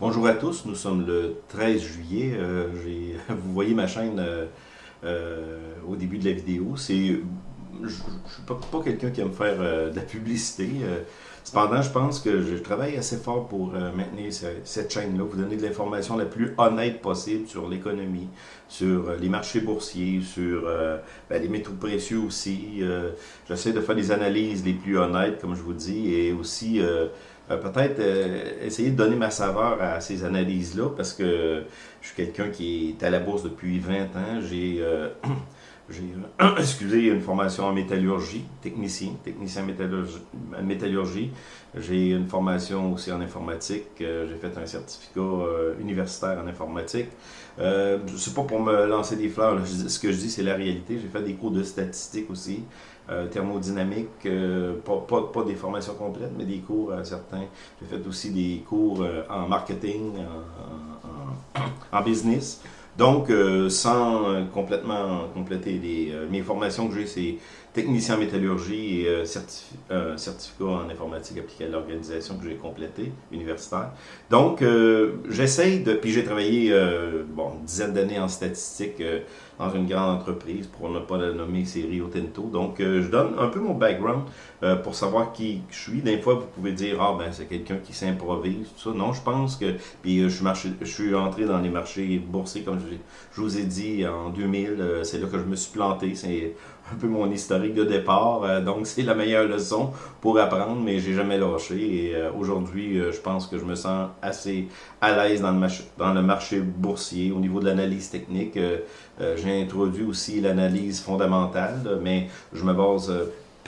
Bonjour à tous, nous sommes le 13 juillet. Euh, vous voyez ma chaîne euh, euh, au début de la vidéo. C'est, je ne suis pas, quelqu'un qui aime faire de la publicité. cependant, je pense que je travaille assez fort pour maintenir cette chaîne-là, vous donner de l'information la plus honnête possible sur l'économie, sur les marchés boursiers, sur ben, les métaux précieux aussi. J'essaie de faire des analyses les plus honnêtes, comme je vous dis, et aussi peut-être euh, essayer de donner ma saveur à ces analyses-là, parce que je suis quelqu'un qui est à la bourse depuis 20 ans. J'ai, euh, excusez, une formation en métallurgie, technicien, technicien en métallurgie. J'ai une formation aussi en informatique. j'ai fait un certificat universitaire en informatique. Euh, c'est pas pour me lancer des fleurs, ce que je dis c'est la réalité. J'ai fait des cours de statistique aussi. Euh, thermodynamique, euh, pas, des formations complètes, mais des cours à certains. J'ai fait aussi des cours euh, en marketing, en, business. Donc, sans complètement compléter les, mes formations que j'ai, c'est technicien en métallurgie et certificat en informatique appliquée à l'organisation que j'ai complété, universitaire. Donc, j'essaye de... Puis j'ai travaillé, bon, une dizaine d'années en statistique dans une grande entreprise, pour ne pas la nommer, c'est Rio Tinto. Donc, euh, je donne un peu mon background euh, pour savoir qui je suis. Des fois, vous pouvez dire, ah ben c'est quelqu'un qui s'improvise, tout ça. Non, je pense que, puis euh, je, marché, je suis entré dans les marchés boursiers, comme je, je vous ai dit, en 2000, c'est là que je me suis planté. C'est un peu mon historique de départ. donc, c'est la meilleure leçon pour apprendre, mais j'ai jamais lâché. Et aujourd'hui, je pense que je me sens assez à l'aise dans, le dans le marché boursier au niveau de l'analyse technique. j'ai introduit aussi l'analyse fondamentale, mais je me base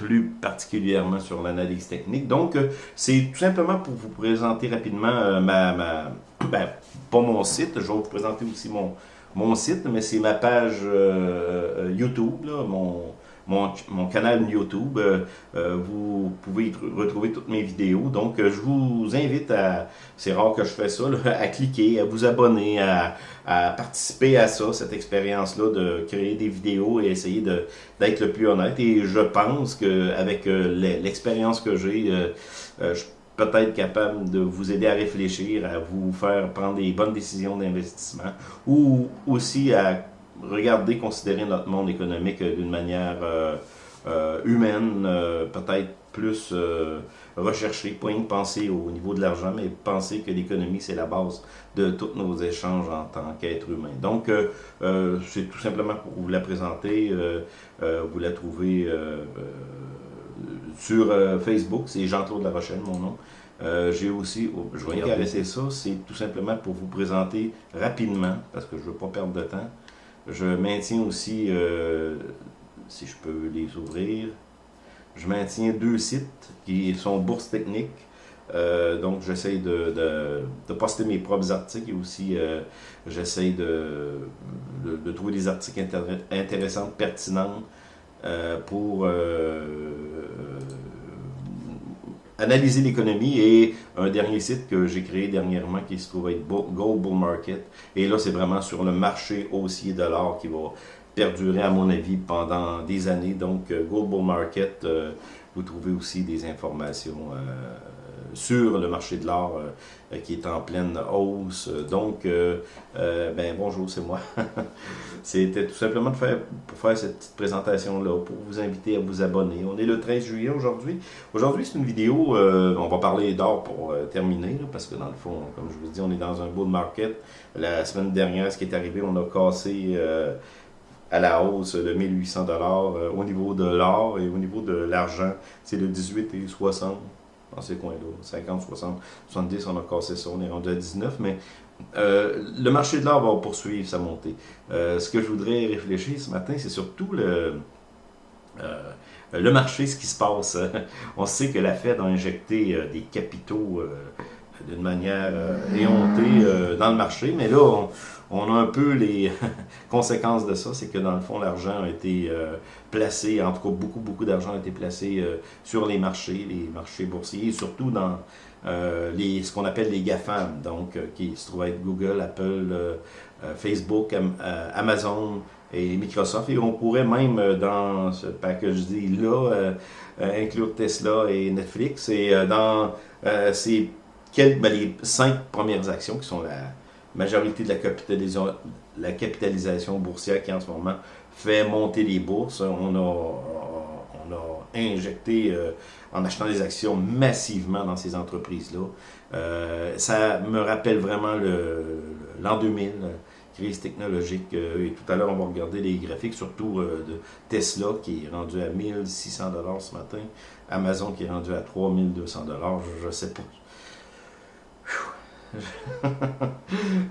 plus particulièrement sur l'analyse technique. Donc, euh, c'est tout simplement pour vous présenter rapidement euh, ma, ma ben, pas mon site, je vais vous présenter aussi mon, mon site, mais c'est ma page euh, YouTube, là, mon, mon, canal YouTube. Euh, euh, vous pouvez retrouver toutes mes vidéos. Donc, euh, je vous invite à, c'est rare que je fais ça, à cliquer, à vous abonner, à, participer à ça, cette expérience-là de créer des vidéos et essayer d'être le plus honnête. Et je pense qu'avec l'expérience que j'ai, je peut-être capable de vous aider à réfléchir, à vous faire prendre des bonnes décisions d'investissement ou aussi à regarder, considérer notre monde économique d'une manière euh, euh, humaine, euh, peut-être plus recherchée, pas une penser au niveau de l'argent, mais penser que l'économie, c'est la base de tous nos échanges en tant qu'être humain. Donc, c'est tout simplement pour vous la présenter. vous la trouvez sur Facebook, c'est Jean-Claude La Rochelle, mon nom. j'ai aussi, oh, je vais intéresser ça, c'est tout simplement pour vous présenter rapidement, parce que je ne veux pas perdre de temps, je maintiens aussi, euh, si je peux les ouvrir, je maintiens deux sites qui sont bourses techniques. Euh, donc, j'essaie de, de, poster mes propres articles et aussi euh, j'essaie de, de, trouver des articles intéressants, pertinents pour analyser l'économie et un dernier site que j'ai créé dernièrement qui se trouve être Gold Bull Market. Et là, c'est vraiment sur le marché haussier de l'or qui va perdurer, à mon avis, pendant des années. Donc, euh, Gold Bull Market, euh, vous trouvez aussi des informations euh, sur le marché de l'or euh, qui est en pleine hausse. Donc, euh, ben bonjour, c'est moi. C'était tout simplement pour faire cette petite présentation-là, pour vous inviter à vous abonner. On est le 13 juillet aujourd'hui. Aujourd'hui, c'est une vidéo, on va parler d'or pour terminer, parce que dans le fond, comme je vous dis, on est dans un bull market. La semaine dernière, ce qui est arrivé, on a cassé à la hausse de 1800 dollars au niveau de l'or et au niveau de l'argent, c'est de 18 et 60 dans ces coins-là. 50, 60, 70, on a cassé ça, on est rendu à 19, mais euh, le marché de l'or va poursuivre sa montée. Euh, ce que je voudrais réfléchir ce matin, c'est surtout le, euh, le marché, ce qui se passe. on sait que la Fed a injecté des capitaux d'une manière éhontée dans le marché, mais là, on, on a un peu les conséquences de ça, c'est que dans le fond, l'argent a été euh, placé, en tout cas beaucoup, beaucoup d'argent a été placé euh, sur les marchés, les marchés boursiers, et surtout dans euh, les, ce qu'on appelle les GAFAM, donc qui se trouvent être Google, Apple, Facebook, Amazon et Microsoft. Et on pourrait même, dans ce package deal-là, inclure Tesla et Netflix. Et dans ces ben, les cinq premières actions qui sont la majorité de la capitalisation, la capitalisation boursière qui en ce moment fait monter les bourses. On a, on a injecté euh, en achetant des actions massivement dans ces entreprises-là. Euh, ça me rappelle vraiment l'an 2000, crise technologique. Euh, et tout à l'heure, on va regarder les graphiques, surtout de Tesla qui est rendu à 1600 dollars ce matin, Amazon qui est rendu à 3200 dollars. Je ne sais pas.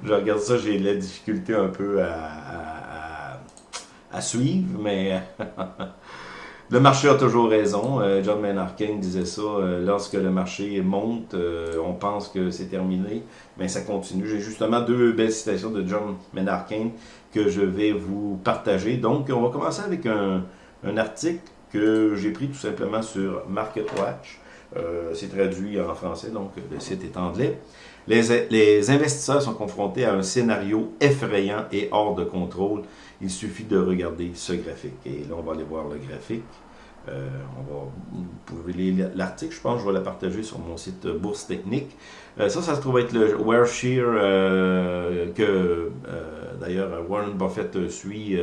Je regarde ça, j'ai la difficulté un peu à, suivre, mais Le marché a toujours raison. Euh, John Maynard Keynes disait ça. Euh, lorsque le marché monte, euh, on pense que c'est terminé, mais ça continue. J'ai justement deux belles citations de John Maynard Keynes que je vais vous partager. Donc, on va commencer avec un, article que j'ai pris tout simplement sur MarketWatch. c'est traduit en français, donc le site est anglais. Les, investisseurs sont confrontés à un scénario effrayant et hors de contrôle il suffit de regarder ce graphique. Et là, on va aller voir le graphique. Euh, on va, vous pouvez lire l'article, je pense, je vais la partager sur mon site Bourse Technique. Euh, ça, ça se trouve être le Warshare euh, que d'ailleurs Warren Buffett suit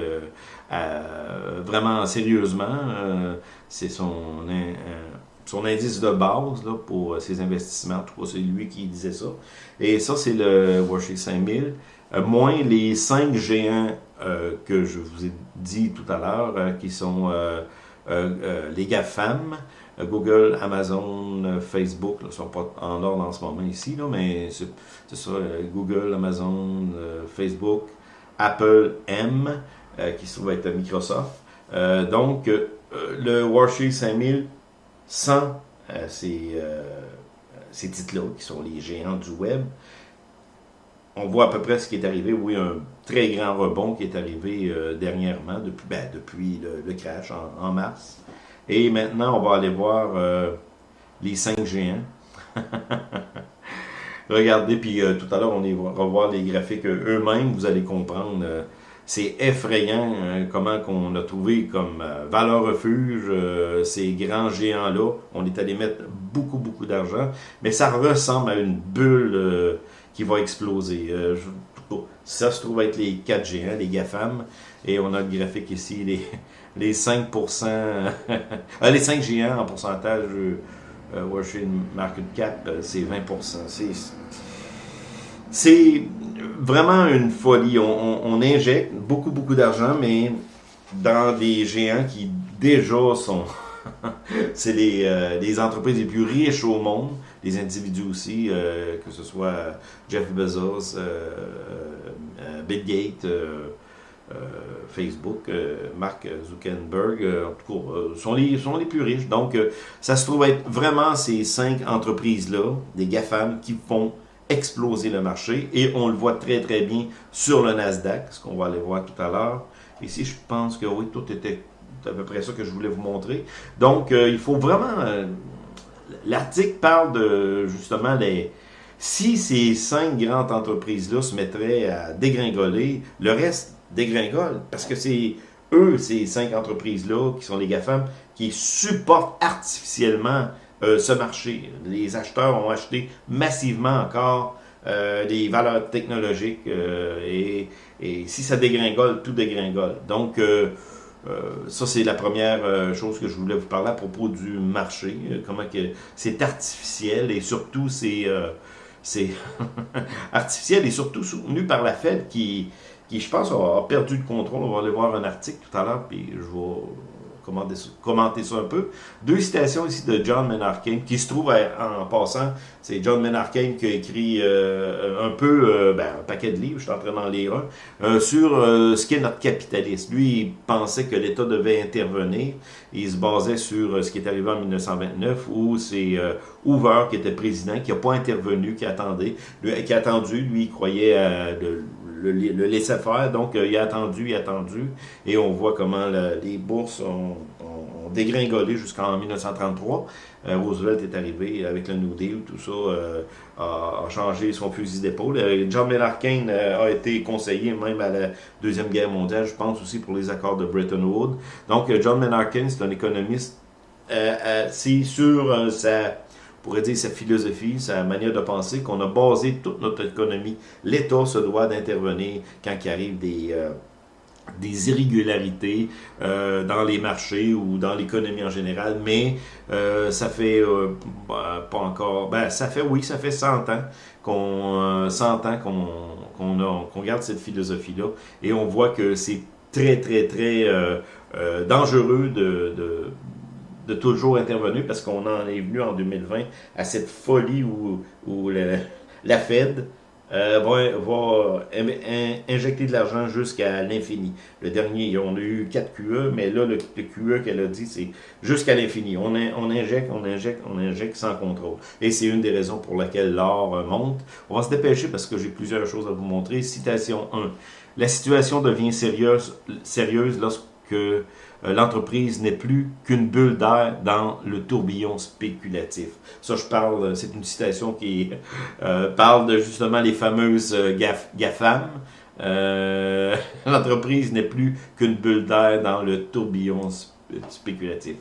vraiment sérieusement. C'est son, son indice de base là, pour ses investissements. En tout cas, c'est lui qui disait ça. Et ça, c'est le Warshare 5000. moins les cinq géants euh, que je vous ai dit tout à l'heure, euh, qui sont euh, les GAFAM, Google, Amazon, Facebook, ne sont pas en ordre en ce moment ici, là, mais c'est ça, Google, Amazon, Facebook, Apple M, qui se trouve être Microsoft. donc, le Warsheet 5000, sans ces, ces titres-là, qui sont les géants du web, on voit à peu près ce qui est arrivé. Oui, un très grand rebond qui est arrivé euh, dernièrement, depuis, ben, le, crash en, mars. Et maintenant, on va aller voir euh, les cinq géants. Regardez, puis euh, tout à l'heure, on va revoir les graphiques eux-mêmes. Vous allez comprendre. C'est effrayant hein, comment qu'on a trouvé comme valeur refuge ces grands géants-là. On est allé mettre beaucoup, beaucoup d'argent. Mais ça ressemble à une bulle qui va exploser. Euh, ça se trouve être les 4 géants, les GAFAM. Et on a le graphique ici, les, les 5%, ah, les 5 géants en pourcentage euh, Washington Market Cap, euh, c'est 20%. C'est vraiment une folie. On, injecte beaucoup, beaucoup d'argent, mais dans des géants qui déjà sont... c'est les, euh, les entreprises les plus riches au monde les individus aussi, euh, que ce soit Jeff Bezos, euh, euh, Bill Gates, Facebook, Mark Zuckerberg, en tout cas, sont, les, sont les plus riches. Donc, ça se trouve être vraiment ces cinq entreprises-là, des GAFAM, qui font exploser le marché. Et on le voit très, très bien sur le Nasdaq, ce qu'on va aller voir tout à l'heure. Ici, je pense que oui, tout était à peu près ça que je voulais vous montrer. Donc, il faut vraiment l'article parle de justement les. Si ces cinq grandes entreprises-là se mettraient à dégringoler, le reste dégringole. Parce que c'est eux, ces cinq entreprises-là, qui sont les GAFAM, qui supportent artificiellement euh, ce marché. Les acheteurs ont acheté massivement encore euh, des valeurs technologiques euh, et, si ça dégringole, tout dégringole. Donc, ça, c'est la première chose que je voulais vous parler à propos du marché. Comment que c'est artificiel et surtout c'est c'est artificiel et surtout soutenu par la Fed qui, qui je pense, a, perdu le contrôle. On va aller voir un article tout à l'heure, puis je vais commenter ça un peu. Deux citations ici de John Maynard qui se trouve en passant, c'est John Maynard qui a écrit euh, un peu, euh, ben, un paquet de livres, je suis en train d'en lire un, euh, sur ce qu'est notre capitalisme. Lui, il pensait que l'État devait intervenir. Il se basait sur ce qui est arrivé en 1929, où c'est Hoover qui était président, qui n'a pas intervenu, qui attendait, qui a attendu, lui, il croyait à le, laisser faire. Donc, euh, il a attendu, il a attendu. Et on voit comment les bourses ont, dégringolé jusqu'en 1933. Euh, Roosevelt est arrivé avec le New Deal, tout ça euh, a, changé son fusil d'épaule. John Maynard Keynes a été conseiller même à la Deuxième Guerre mondiale, je pense aussi pour les accords de Bretton Woods. Donc, John Maynard Keynes, c'est un économiste. c'est sur sa pourrait dire sa philosophie, sa manière de penser, qu'on a basé toute notre économie. L'État se doit d'intervenir quand il arrive des... Euh, des irrégularités euh, dans les marchés ou dans l'économie en général, mais euh, ça fait bah, pas encore, ben ça fait oui, ça fait 100 ans qu'on 100 ans qu'on qu'on garde cette philosophie-là et on voit que c'est très très très dangereux de, de, toujours intervenir parce qu'on en est venu en 2020 à cette folie où, où la, la Fed euh, va, injecter de l'argent jusqu'à l'infini. Le dernier, on a eu 4 QE, mais là, le, QE qu'elle a dit, c'est jusqu'à l'infini. On, injecte, on injecte, on injecte sans contrôle. Et c'est une des raisons pour laquelle l'or euh, monte. On va se dépêcher parce que j'ai plusieurs choses à vous montrer. Citation 1. La situation devient sérieuse, sérieuse lorsque l'entreprise n'est plus qu'une bulle d'air dans le tourbillon spéculatif. Ça, je parle, euh, c'est une citation qui euh, parle de justement les fameuses GAFAM. l'entreprise n'est plus qu'une bulle d'air dans le tourbillon spéculatif spéculatif.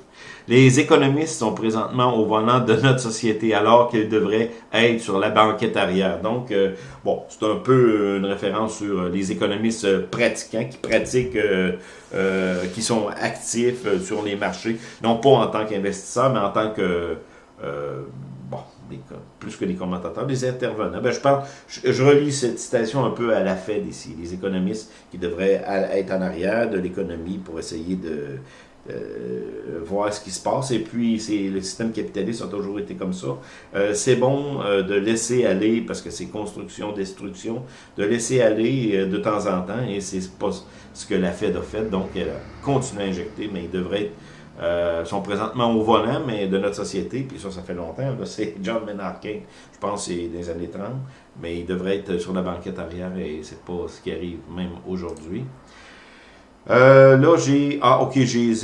Les économistes sont présentement au volant de notre société alors qu'ils devraient être sur la banquette arrière. Donc, euh, bon, c'est un peu une référence sur les économistes pratiquants qui pratiquent, euh, euh, qui sont actifs sur les marchés, non pas en tant qu'investisseurs, mais en tant que, bon, plus que des commentateurs, des intervenants. Ben, je, parle, je, je, relis cette citation un peu à la Fed ici, les économistes qui devraient être en arrière de l'économie pour essayer de euh, voir ce qui se passe. Et puis, c'est le système capitaliste a toujours été comme ça. Euh, c'est bon euh, de laisser aller, parce que c'est construction, destruction, de laisser aller de temps en temps, et c'est pas ce que la Fed a fait. Donc, elle continue à injecter, mais ils devraient être sont présentement au volant, mais de notre société, puis ça, ça fait longtemps. C'est John Maynard Keynes, je pense c'est des années 30, mais il devrait être sur la banquette arrière et c'est pas ce qui arrive même aujourd'hui. Euh, là, j'ai... Ah, ok, j'ai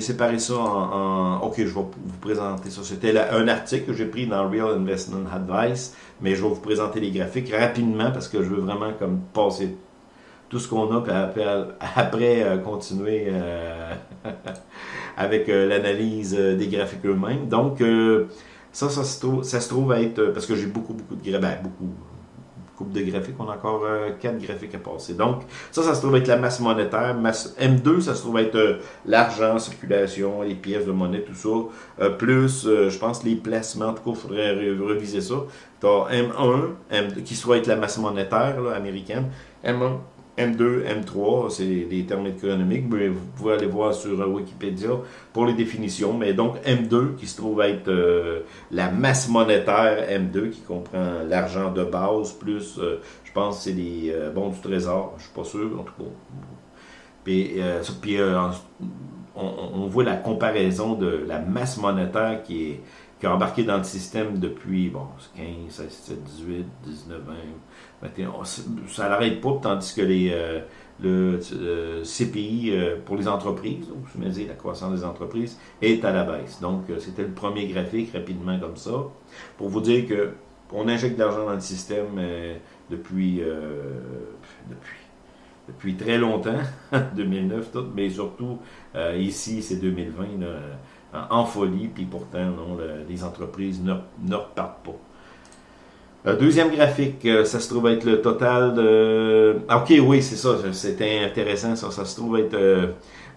séparé ça en, Ok, je vais vous présenter ça. C'était un article que j'ai pris dans Real Investment Advice, mais je vais vous présenter les graphiques rapidement parce que je veux vraiment comme passer tout ce qu'on a, puis après, euh, continuer euh, avec l'analyse des graphiques eux-mêmes. Donc, ça, ça se, trouve, ça se trouve être... Parce que j'ai beaucoup, beaucoup de ben, beaucoup coupe de graphiques. On a encore euh, quatre graphiques à passer. Donc, ça, ça se trouve être la masse monétaire. Masse M2, ça se trouve être euh, l'argent, circulation, les pièces de monnaie, tout ça. Euh, plus, je pense, les placements. En tout cas, il faudrait reviser ça. Tu as M1, M2, qui soit être la masse monétaire américaine. M1, M2, M3, c'est des termes économiques, mais vous pouvez aller voir sur euh, Wikipédia pour les définitions. Mais donc M2 qui se trouve être euh, la masse monétaire M2 qui comprend l'argent de base plus, euh, je pense, c'est les bons du trésor, je suis pas sûr en tout cas. Puis, puis on, on, voit la comparaison de la masse monétaire qui est embarqué dans le système depuis bon, 15, 16, 17, 18, 19, 20, 21. Ça n'arrête pas, tandis que les, euh, le euh, CPI euh, pour les entreprises, donc je me dis la croissance des entreprises, est à la baisse. Donc, c'était le premier graphique rapidement comme ça, pour vous dire que on injecte de l'argent dans le système depuis, depuis depuis très longtemps, 2009 tout, mais surtout ici c'est 2020 en folie, puis pourtant, non, les entreprises ne, repartent pas. deuxième graphique, euh, ça se trouve être le total de... Ah, ok, oui, c'est ça, c'était intéressant, ça, ça se trouve être... Euh,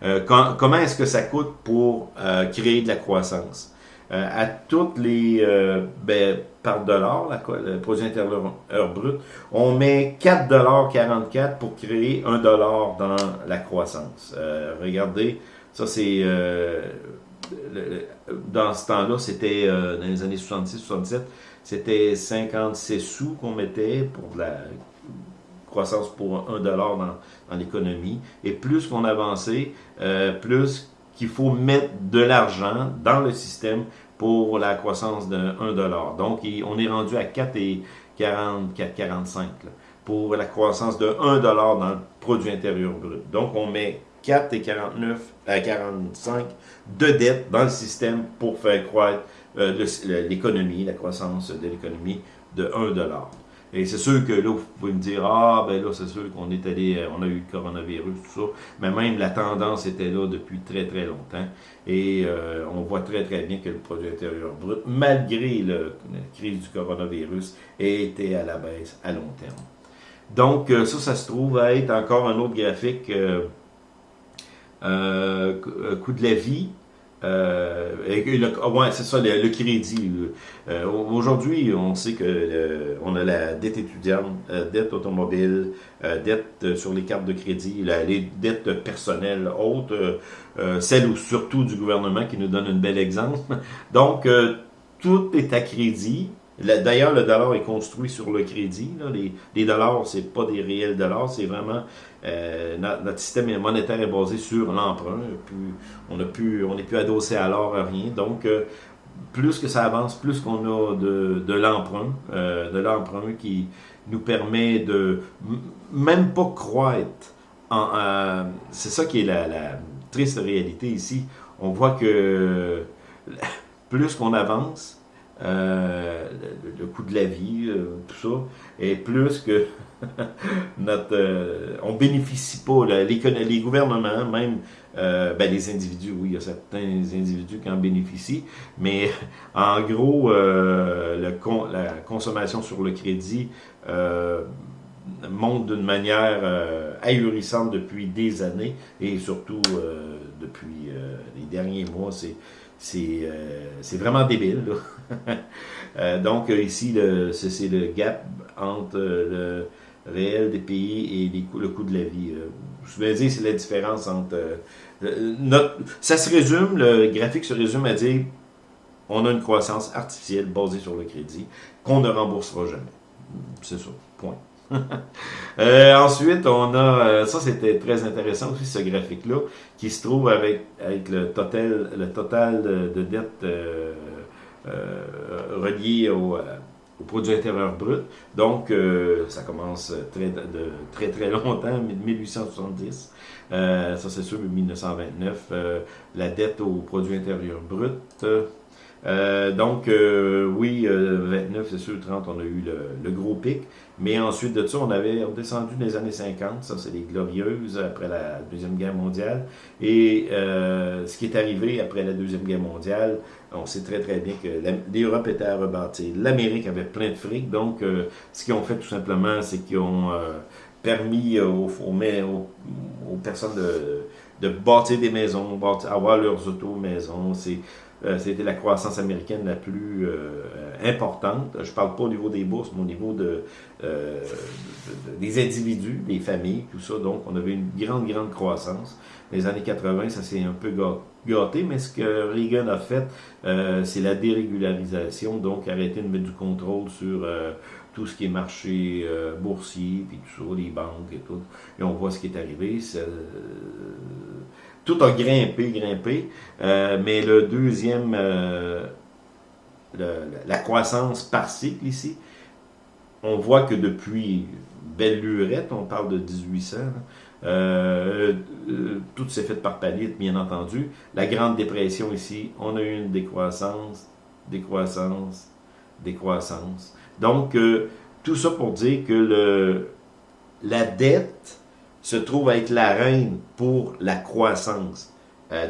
euh, comment est-ce que ça coûte pour créer de la croissance? à toutes les... Ben, par dollar, le produit intérieur brut, on met 4,44$ pour créer 1$ dans la croissance. regardez, ça c'est dans ce temps-là, c'était euh, dans les années 66-67, c'était 56 sous qu'on mettait pour la croissance pour 1 dollar dans, l'économie. Et plus qu'on avançait, euh, plus qu'il faut mettre de l'argent dans le système pour la croissance de 1 dollar. Donc, on est rendu à 4 et 40, 45 pour la croissance de 1 dollar dans le produit intérieur brut. Donc, on met 4 et 49 à 45 de dette dans le système pour faire croître euh, l'économie, la croissance de l'économie de 1 dollar. Et c'est sûr que là, vous pouvez me dire, ah, ben là, c'est sûr qu'on est allé, euh, on a eu le coronavirus, tout ça. Mais même la tendance était là depuis très, très longtemps. Et euh, on voit très, très bien que le produit intérieur brut, malgré la crise du coronavirus, était à la baisse à long terme. Donc, euh, ça, ça se trouve à être encore un autre graphique, coût de la vie. Euh, ouais, c'est ça, le, crédit. Euh, Aujourd'hui, on sait que euh, on a la dette étudiante, euh, dette automobile, euh, dette sur les cartes de crédit, les dettes personnelles hautes, celles surtout du gouvernement qui nous donne un bel exemple. Donc, tout est à crédit. D'ailleurs, le dollar est construit sur le crédit. Les, dollars, c'est pas des réels dollars, c'est vraiment euh, notre, système monétaire est basé sur l'emprunt. On n'est plus, plus adossé à l'or, à rien. Donc, euh, plus que ça avance, plus qu'on a de, l'emprunt, euh, de l'emprunt qui nous permet de même pas croître. C'est ça qui est la triste réalité ici. On voit que plus qu'on avance, euh, le, coût de la vie, euh, tout ça, est plus que notre... Euh, on bénéficie pas, les, les gouvernements, même ben, les individus, oui, il y a certains individus qui en bénéficient, mais en gros, le, la consommation sur le crédit monte d'une manière ahurissante depuis des années, et surtout depuis les derniers mois, c'est c'est vraiment débile. Là. Euh, donc euh, ici, c'est le gap entre le réel des pays et le coût de la vie. Je veux dire, c'est la différence entre... Euh, notre, ça se résume, le graphique se résume à dire on a une croissance artificielle basée sur le crédit qu'on ne remboursera jamais. C'est ça, point. ensuite, on a, ça c'était très intéressant aussi, ce graphique-là, qui se trouve avec, avec le total, le total de, de dette euh, relié au, euh, produit intérieur brut. Donc, euh, ça commence très, de, très, très longtemps, 1870. ça, c'est sûr, 1929. la dette au produit intérieur brut. Donc, oui, 29, c'est sûr, 30, on a eu le, gros pic. Mais ensuite de ça, on avait descendu dans les années 50. Ça, c'est les glorieuses après la Deuxième Guerre mondiale. Et ce qui est arrivé après la Deuxième Guerre mondiale, on sait très très bien que l'Europe était à rebâtir. L'Amérique avait plein de fric, donc euh, ce qu'ils ont fait tout simplement, c'est qu'ils ont euh, permis aux, aux, personnes de, de, bâtir des maisons, bâtir, avoir leurs auto-maisons. Euh, c'était la croissance américaine la plus importante. Je parle pas au niveau des bourses, mais au niveau de, des individus, des familles, tout ça. Donc, on avait une grande, grande croissance. Les années 80, ça s'est un peu gâté gâté, mais ce que Reagan a fait, euh, c'est la dérégularisation, donc arrêter de mettre du contrôle sur euh, tout ce qui est marché euh, boursier, puis tout ça, les banques et tout. Et on voit ce qui est arrivé. tout a grimpé, grimpé, mais le deuxième, la croissance par cycle ici, on voit que depuis belle lurette, on parle de 1800, euh, euh, tout s'est fait par palier, bien entendu. La Grande Dépression ici, on a eu une décroissance, décroissance, décroissance. Donc, euh, tout ça pour dire que la dette se trouve à être la reine pour la croissance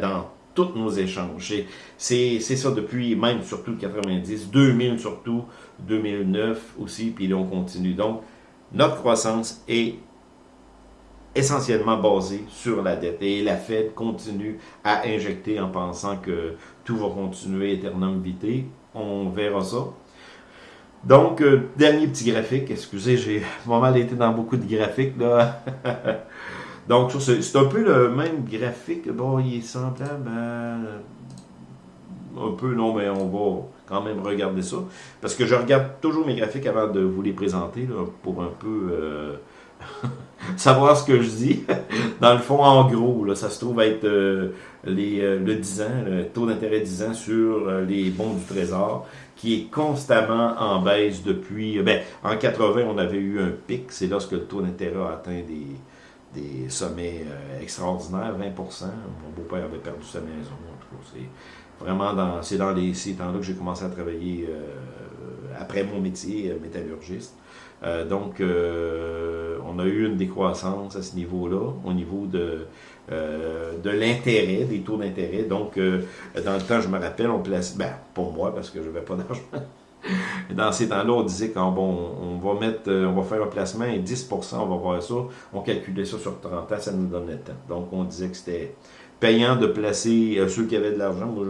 dans tous nos échanges. C'est ça depuis même surtout 90, 2000 surtout, 2009 aussi, puis là on continue. Donc, notre croissance est essentiellement basé sur la dette. Et la Fed continue à injecter en pensant que tout va continuer éternellement vitae. On verra ça. Donc, euh, dernier petit graphique. Excusez, j'ai pas mal été dans beaucoup de graphiques. là. Donc, c'est un peu le même graphique. Bon, il est semblable Un peu, non, mais on va quand même regarder ça. Parce que je regarde toujours mes graphiques avant de vous les présenter, là, pour un peu... Euh, savoir ce que je dis. Dans le fond, en gros, là, ça se trouve être euh, les, euh, le 10 ans, le taux d'intérêt 10 ans sur euh, les bons du Trésor, qui est constamment en baisse depuis... ben, en 80, on avait eu un pic, c'est lorsque le taux d'intérêt a atteint des, des sommets extraordinaires, 20% Mon beau-père avait perdu sa maison, en tout cas, c'est vraiment dans, dans les, ces temps-là que j'ai commencé à travailler après mon métier, métallurgiste. donc, on a eu une décroissance à ce niveau-là, au niveau de, de l'intérêt, des taux d'intérêt. Donc, dans le temps, je me rappelle, on place, ben, pour moi, parce que je n'avais pas d'argent, dans ces temps-là, on disait qu'on on va mettre, on va faire un placement et 10%, on va voir ça. On calculait ça sur 30 ans, ça nous donnait le temps. Donc, on disait que c'était payant de placer euh, ceux qui avaient de l'argent. Moi,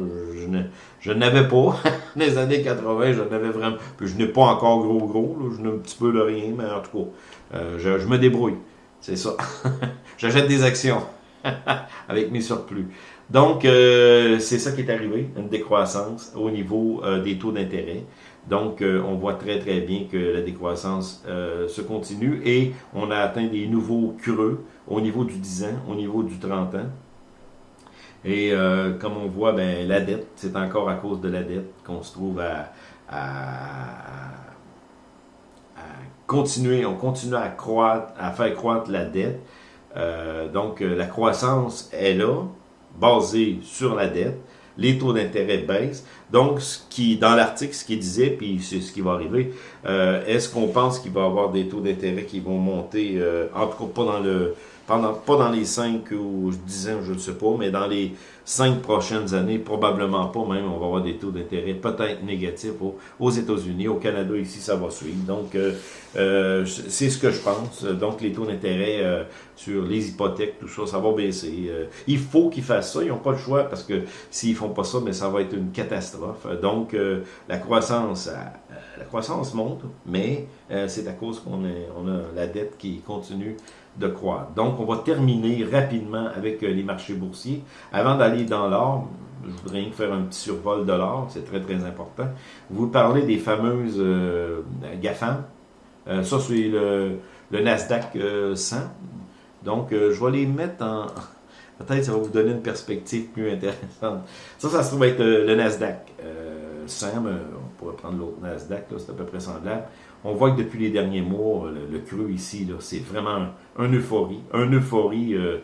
je, n'avais pas. les années 80, je n'avais vraiment. Puis je n'ai pas encore gros gros. je n'ai un petit peu de rien, mais en tout cas, euh, je, me débrouille. C'est ça. J'achète des actions avec mes surplus. Donc, euh, c'est ça qui est arrivé, une décroissance au niveau des taux d'intérêt. Donc, on voit très très bien que la décroissance se continue et on a atteint des nouveaux creux au niveau du 10 ans, au niveau du 30 ans. Et euh, comme on voit, ben, la dette, c'est encore à cause de la dette qu'on se trouve à, continuer, on continue à croître, à faire croître la dette. Euh, donc, euh, la croissance est là, basée sur la dette. Les taux d'intérêt baissent. Donc, ce qui, dans l'article, ce qu'il disait, puis c'est ce qui va arriver, est-ce qu'on pense qu'il va y avoir des taux d'intérêt qui vont monter, en tout cas pas dans le pendant, pas dans les 5 ou 10 ans, je ne sais pas, mais dans les 5 prochaines années, probablement pas même, on va avoir des taux d'intérêt peut-être négatifs aux, États-Unis, au Canada ici, ça va suivre. Donc, euh, euh, c'est ce que je pense. Donc, les taux d'intérêt euh, sur les hypothèques, tout ça, ça va baisser. il faut qu'ils fassent ça, ils n'ont pas le choix parce que s'ils font pas ça, mais ça va être une catastrophe. Donc, la croissance, la croissance monte, mais c'est à cause qu'on on a la dette qui continue de croître. Donc, on va terminer rapidement avec les marchés boursiers. Avant d'aller dans l'or, je voudrais faire un petit survol de l'or, c'est très très important. Vous parlez des fameuses euh, GAFAM. Euh, ça, c'est le, Nasdaq 100. Donc, je vais les mettre en... Peut-être ça va vous donner une perspective plus intéressante. Ça, ça se trouve être le Nasdaq 100, on pourrait prendre l'autre Nasdaq, c'est à peu près semblable on voit que depuis les derniers mois, le, creux ici, c'est vraiment un, euphorie. Un euphorie euh,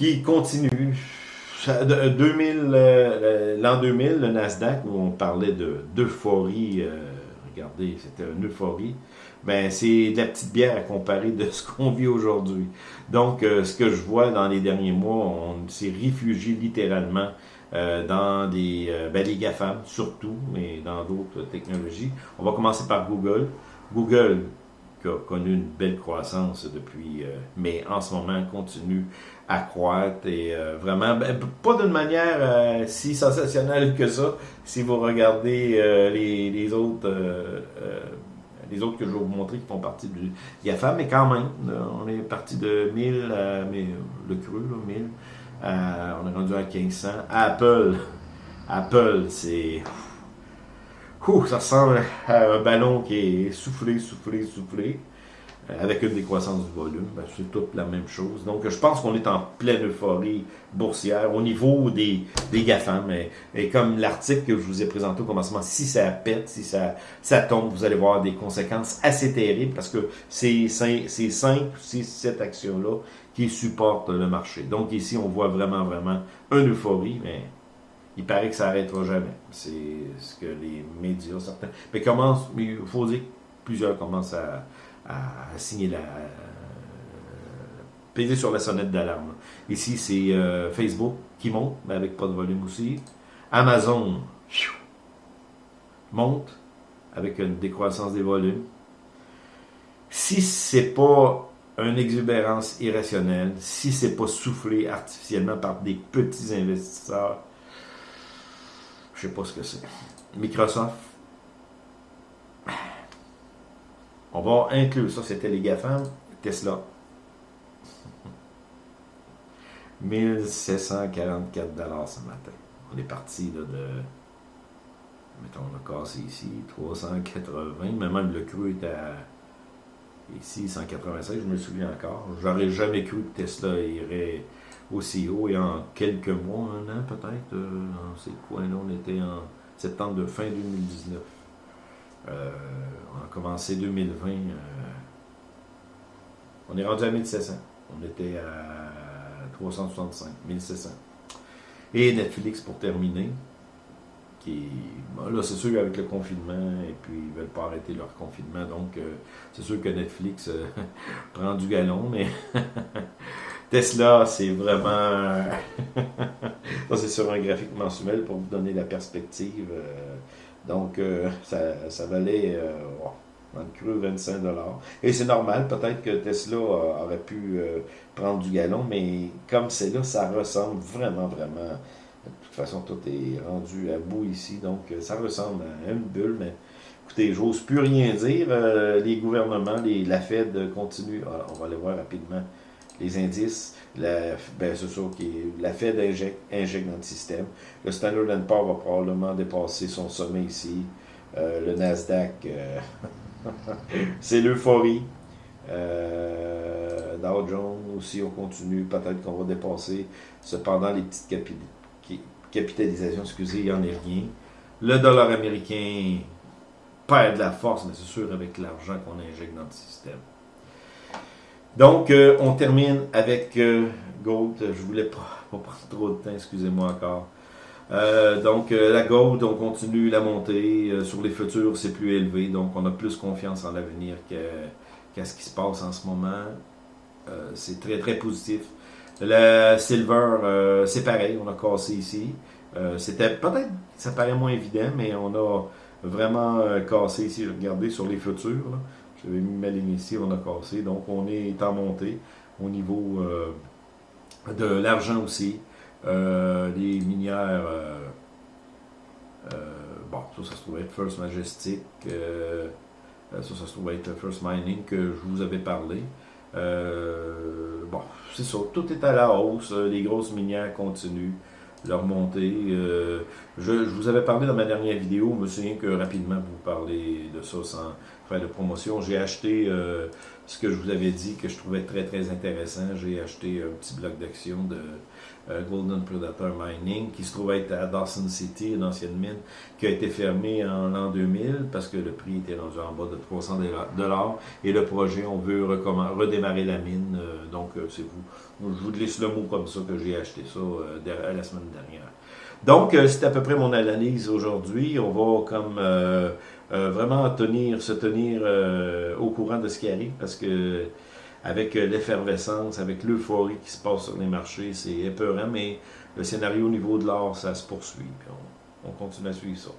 qui continue. Euh, euh, l'an 2000, le Nasdaq, où on parlait d'euphorie, regardez, c'était une euphorie, ben, c'est de la petite bière à comparer de ce qu'on vit aujourd'hui. Donc, ce que je vois dans les derniers mois, on s'est réfugié littéralement euh, dans des, euh, ben, les GAFAM surtout, mais dans d'autres technologies. On va commencer par Google. Google qui a connu une belle croissance depuis, euh, mais en ce moment continue à croître et vraiment, ben, pas d'une manière si sensationnelle que ça, si vous regardez les, les, autres les autres que je vais vous montrer qui font partie du GAFAM, mais quand même, on est parti de 1000 mais, le cru, là, 1000 euh, on est rendu à 1500. Apple, Apple, c'est... ça ressemble à un ballon qui est soufflé, soufflé, soufflé, euh, avec une décroissance du volume. Ben, c'est toute la même chose. Donc, je pense qu'on est en pleine euphorie boursière au niveau des, des GAFAM. Et, comme l'article que je vous ai présenté au commencement, si ça pète, si ça, ça tombe, vous allez voir des conséquences assez terribles parce que c'est cinq, six, sept actions-là qui supportent le marché. Donc ici, on voit vraiment, vraiment une euphorie, mais il paraît que ça n'arrêtera jamais. C'est ce que les médias, certains... Mais commence, mais il faut dire que plusieurs commencent à, signer la... peser sur la sonnette d'alarme. Ici, c'est euh, Facebook qui monte, mais avec pas de volume aussi. Amazon monte avec une décroissance des volumes. Si c'est pas une exubérance irrationnelle, si c'est pas soufflé artificiellement par des petits investisseurs, je sais pas ce que c'est. Microsoft, on va inclure ça, c'était les GAFAM, Tesla. 1744 dollars ce matin. On est parti de, mettons, on a cassé ici, 380, mais même le cru est à Ici, 196, je me souviens encore. J'aurais jamais cru que Tesla irait aussi haut et en quelques mois, un an peut-être, euh, dans ces coins-là, on était en septembre de fin 2019. Euh, on a commencé 2020. Euh, on est rendu à 1700. On était à 365, 1700. Et Netflix pour terminer. qui là, c'est sûr avec le confinement, et puis ils veulent pas arrêter leur confinement, donc c'est sûr que Netflix prend du galon, mais Tesla, c'est vraiment... ça, c'est sur un graphique mensuel pour vous donner la perspective. Donc, ça, valait dans le creux 25 Et c'est normal, peut-être que Tesla aurait pu prendre du galon, mais comme c'est là, ça ressemble vraiment, vraiment de toute façon, tout est rendu à bout ici, donc euh, ça ressemble à une bulle, mais écoutez, j'ose plus rien dire. Euh, les gouvernements, la Fed continue, ah, on va aller voir rapidement les indices. La, ben, c'est sûr que la Fed injecte, dans le système. Le Standard Poor's va probablement dépasser son sommet ici. Euh, le Nasdaq, c'est l'euphorie. Dow Jones aussi, on continue. Peut-être qu'on va dépasser. Cependant, les petites capitales capitalisation, excusez, il n'y en est rien. Le dollar américain perd de la force, mais c'est sûr avec l'argent qu'on injecte dans le système. Donc, euh, on termine avec euh, Gold. Je voulais pas, prendre trop de temps, excusez-moi encore. Euh, donc, la Gold, on continue la montée. sur les futurs, c'est plus élevé. Donc, on a plus confiance en l'avenir qu'à ce qui se passe en ce moment. c'est très, très positif. Le silver, c'est pareil, on a cassé ici. C'était peut-être, ça paraît moins évident, mais on a vraiment cassé ici. Regardez sur les futurs. Vais mis ma ligne ici, on a cassé. Donc on est en montée au niveau euh, de l'argent aussi. les minières, bon, ça, ça se trouve être First Majestic. ça, ça se trouve être First Mining que je vous avais parlé. bon, c'est ça, tout est à la hausse. Les grosses minières continuent leur montée. Euh, je, vous avais parlé dans ma dernière vidéo, je me souviens que rapidement vous parlez de ça sans faire de promotion. J'ai acheté euh, ce que je vous avais dit que je trouvais très très intéressant. J'ai acheté un petit bloc d'action de euh, Golden Predator Mining, qui se trouve être à Dawson City, une ancienne mine, qui a été fermée en l'an 2000 parce que le prix était rendu en bas de 300 dollars. Et le projet, on veut redémarrer la mine. Euh, donc, c'est vous. Je vous laisse le mot comme ça que j'ai acheté ça la semaine dernière. Donc, c'est à peu près mon analyse aujourd'hui. On va comme vraiment tenir, se tenir au courant de ce qui arrive parce que avec euh, l'effervescence, avec l'euphorie qui se passe sur les marchés, c'est épeurant, mais le scénario au niveau de l'or, ça se poursuit. on continue à suivre ça.